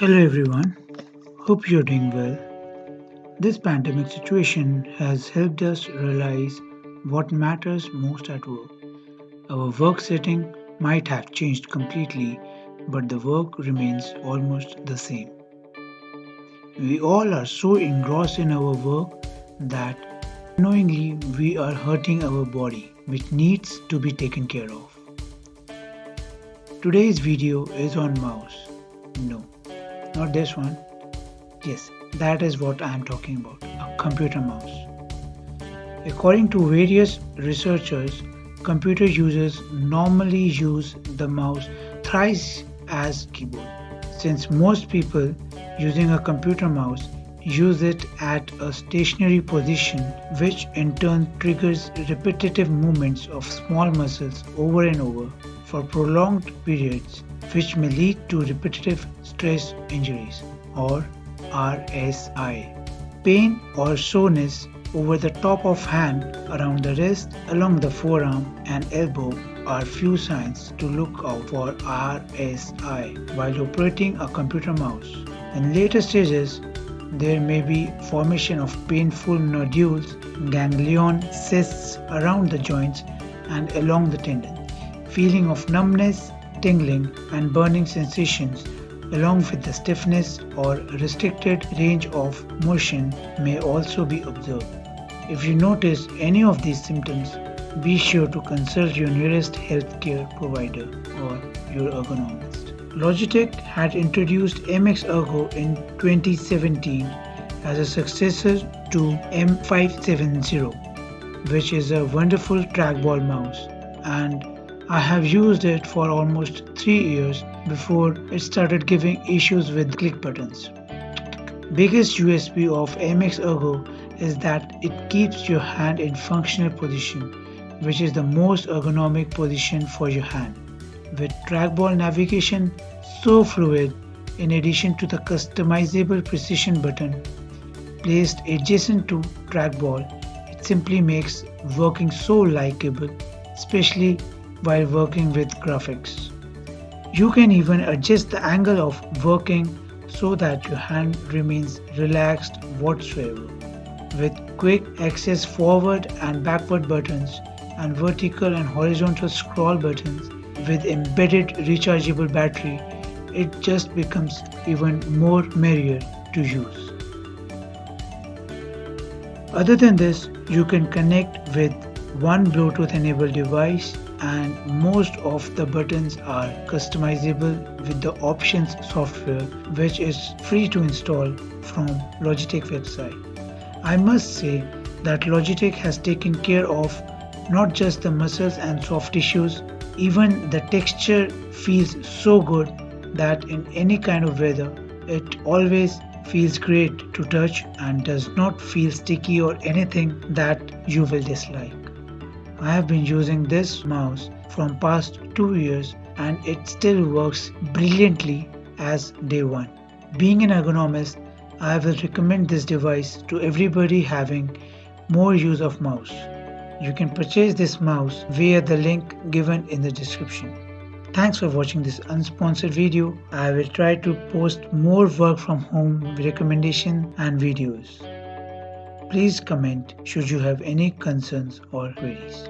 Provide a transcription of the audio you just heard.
Hello everyone, hope you're doing well. This pandemic situation has helped us realize what matters most at work. Our work setting might have changed completely, but the work remains almost the same. We all are so engrossed in our work that unknowingly we are hurting our body, which needs to be taken care of. Today's video is on mouse. No, not this one. Yes, that is what I am talking about a computer mouse. According to various researchers, computer users normally use the mouse thrice as keyboard. Since most people using a computer mouse use it at a stationary position which in turn triggers repetitive movements of small muscles over and over for prolonged periods which may lead to repetitive stress injuries or RSI. Pain or soreness over the top of hand, around the wrist, along the forearm and elbow are few signs to look out for RSI while operating a computer mouse. In later stages, there may be formation of painful nodules, ganglion cysts around the joints and along the tendon, feeling of numbness, tingling and burning sensations along with the stiffness or restricted range of motion may also be observed. If you notice any of these symptoms, be sure to consult your nearest healthcare provider or your ergonomist. Logitech had introduced MX Ergo in 2017 as a successor to M570, which is a wonderful trackball mouse and I have used it for almost 3 years before it started giving issues with click buttons. Biggest USP of MX Ergo is that it keeps your hand in functional position, which is the most ergonomic position for your hand. With trackball navigation so fluid, in addition to the customizable precision button placed adjacent to trackball, it simply makes working so likable, especially while working with graphics. You can even adjust the angle of working so that your hand remains relaxed whatsoever. With quick access forward and backward buttons and vertical and horizontal scroll buttons with embedded rechargeable battery, it just becomes even more merrier to use. Other than this, you can connect with one Bluetooth enabled device and most of the buttons are customizable with the options software which is free to install from Logitech website. I must say that Logitech has taken care of not just the muscles and soft tissues, even the texture feels so good that in any kind of weather it always feels great to touch and does not feel sticky or anything that you will dislike. I have been using this mouse from past 2 years and it still works brilliantly as day one. Being an ergonomist, I will recommend this device to everybody having more use of mouse. You can purchase this mouse via the link given in the description. Thanks for watching this unsponsored video. I will try to post more work from home recommendation and videos. Please comment should you have any concerns or queries.